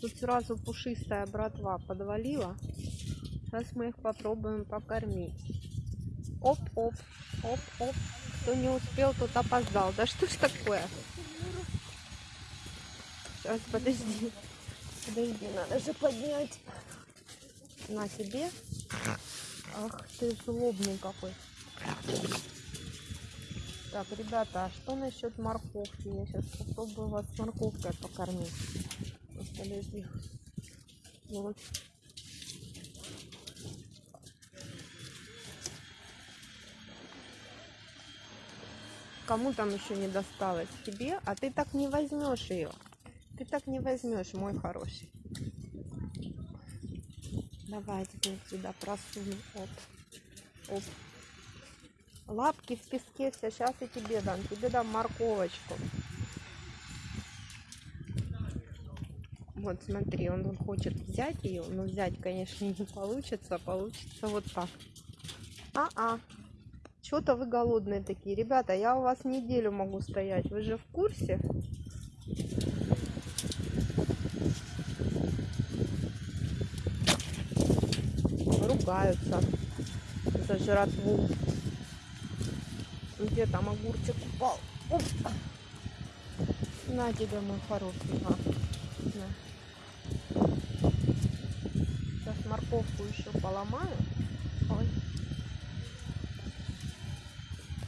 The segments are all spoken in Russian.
Тут сразу пушистая братва подвалила. Сейчас мы их попробуем покормить. Оп-оп, оп-оп. Кто не успел, тот опоздал. Да что ж такое? Сейчас, подожди. Подожди, надо же поднять. На тебе. Ах ты злобный какой. Так, ребята, а что насчет морковки? Я сейчас попробую вас морковкой покормить. Подожди. Вот. Кому там еще не досталось? Тебе? А ты так не возьмешь ее. Ты так не возьмешь, мой хороший. Давай теперь сюда просуну. Оп. Оп. Лапки в песке все. Сейчас и тебе дам. Тебе дам морковочку. Вот смотри, он, хочет взять ее, но взять, конечно, не получится. Получится вот так. А-а. Что-то вы голодные такие. Ребята, я у вас неделю могу стоять. Вы же в курсе? Ругаются за жратву. Где там огурчик упал? Оп. На тебе, мой хороший. На. Сейчас морковку еще поломаю. Ой.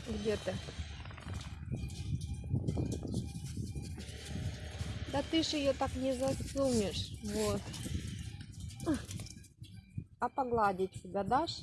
Где ты? Да ты ж ее так не засунешь. Вот. А погладить себя дашь?